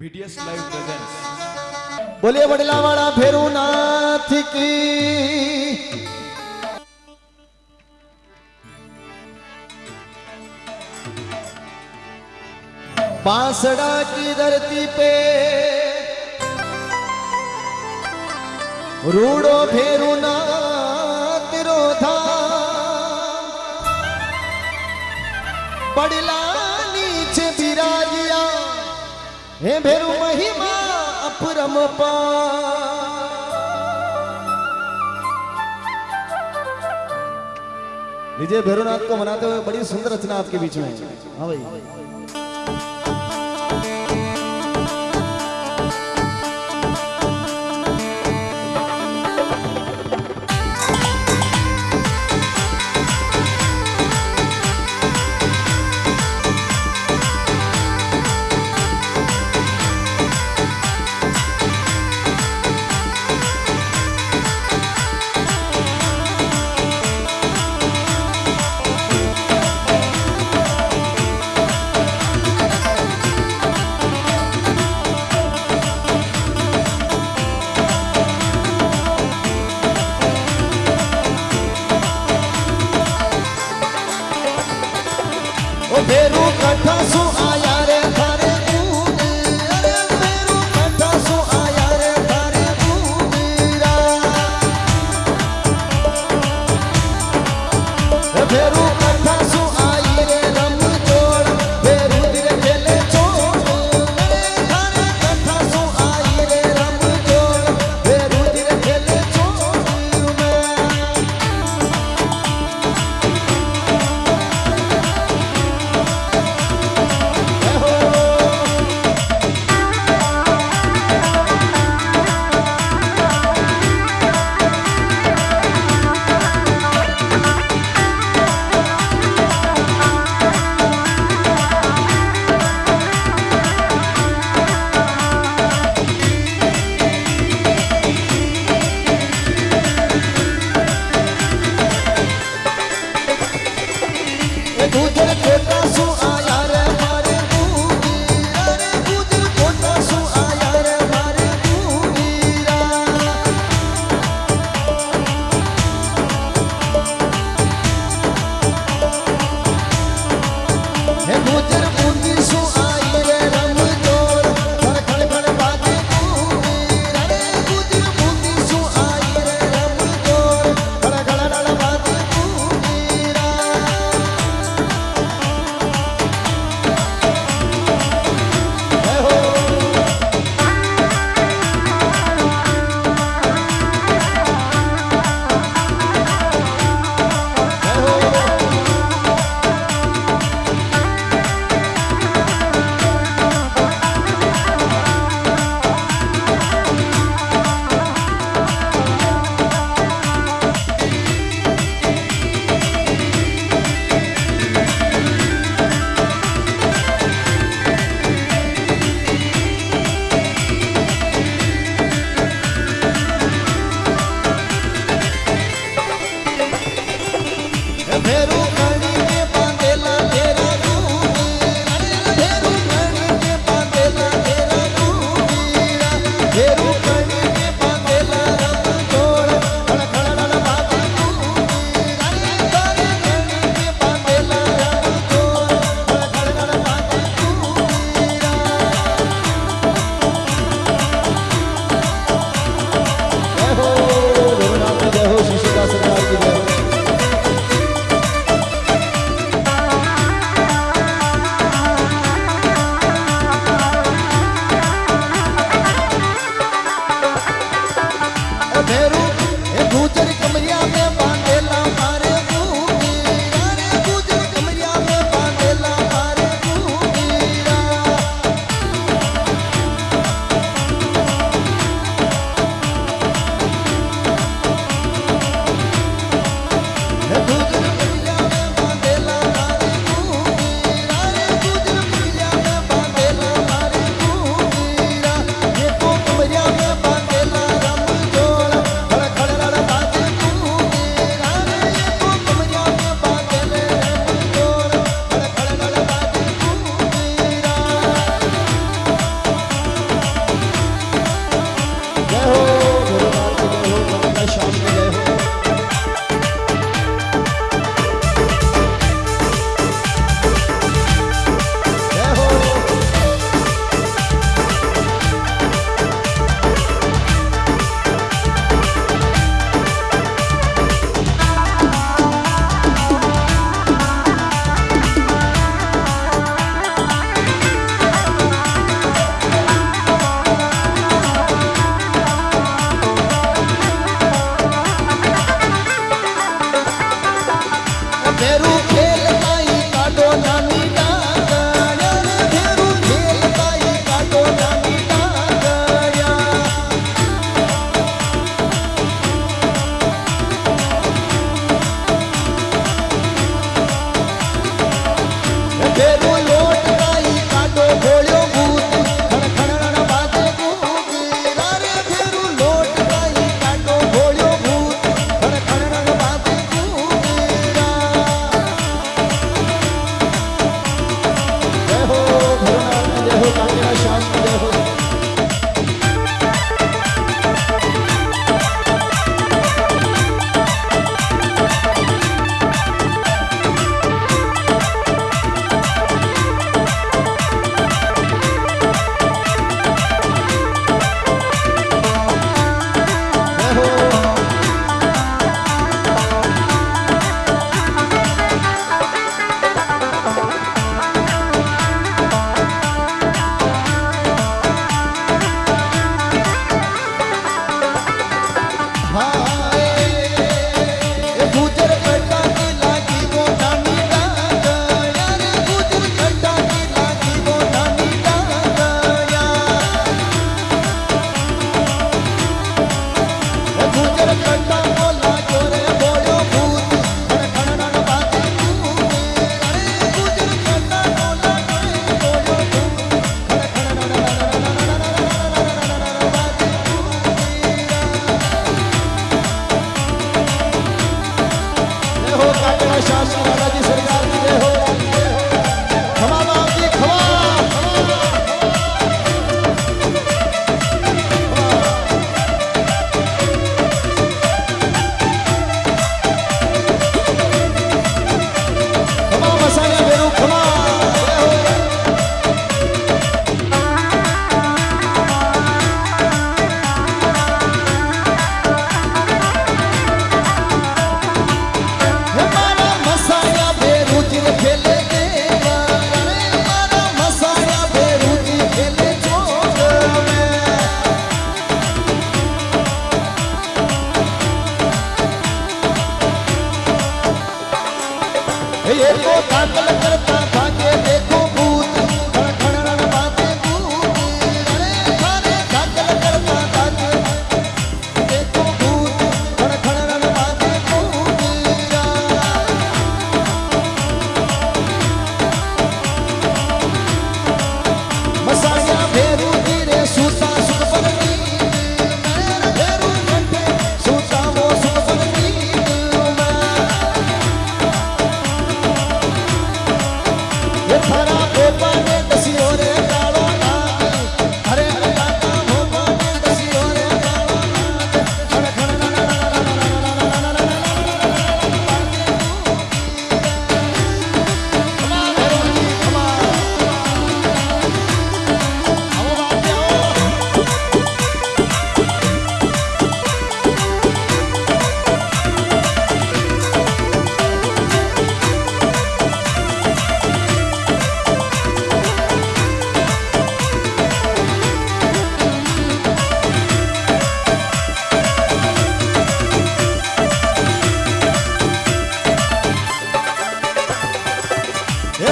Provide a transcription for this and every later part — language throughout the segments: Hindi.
बीटीएस लाइव प्रेजेंट बोले बड़ला वाला भैरूनाथ की। बांसड़ा की धरती पे रूड़ो भेरूनाथ रोधा। बड़ला हे भेरु महिमा अपरमपा विजय भैरवनाथ को मनाते हुए बड़ी सुंदर रचना आपके बीच में। हाँ भाई।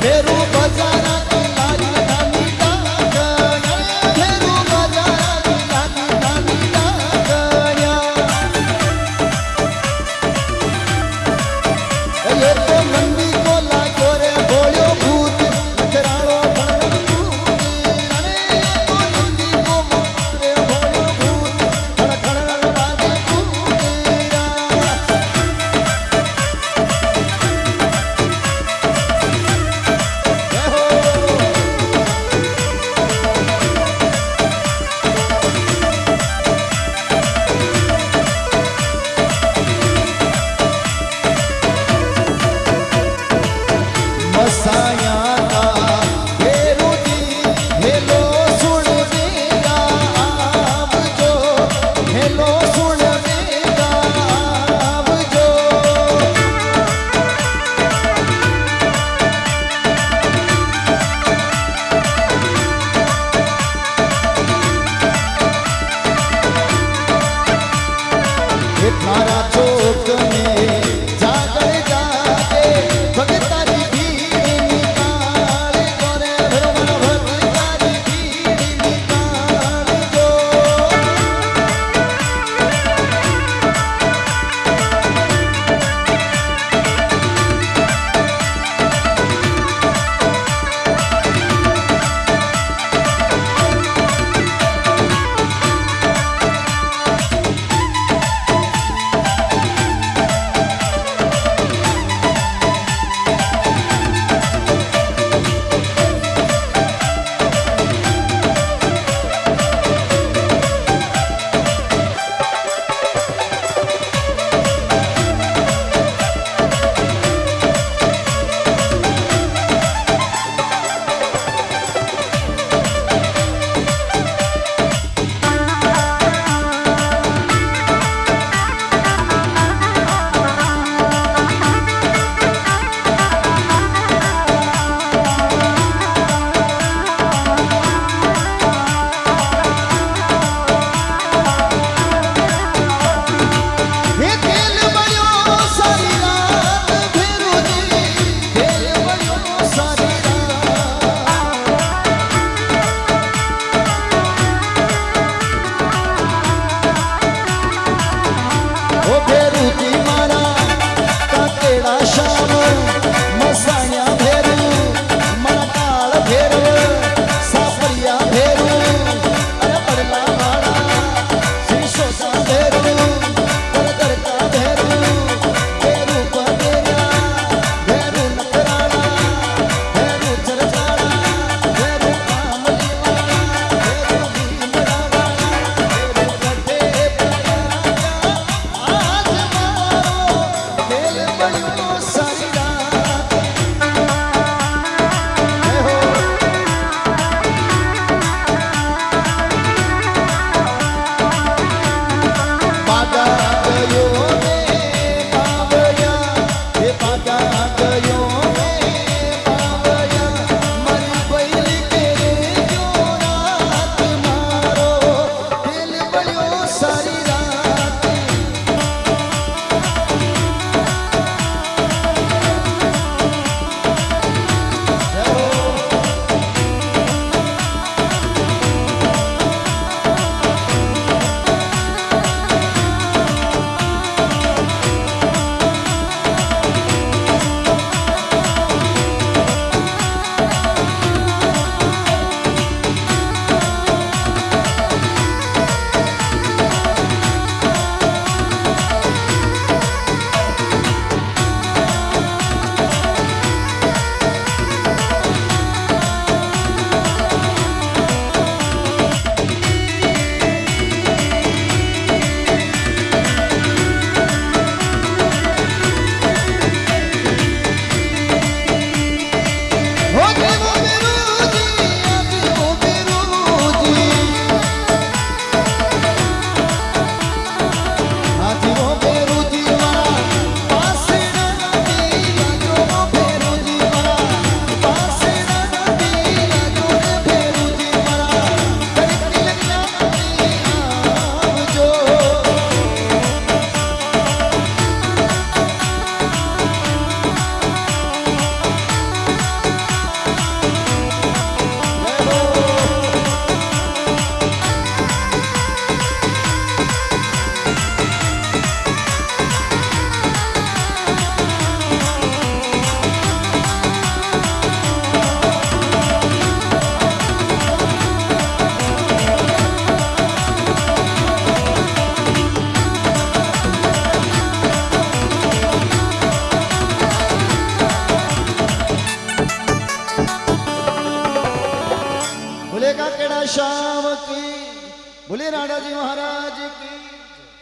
beberam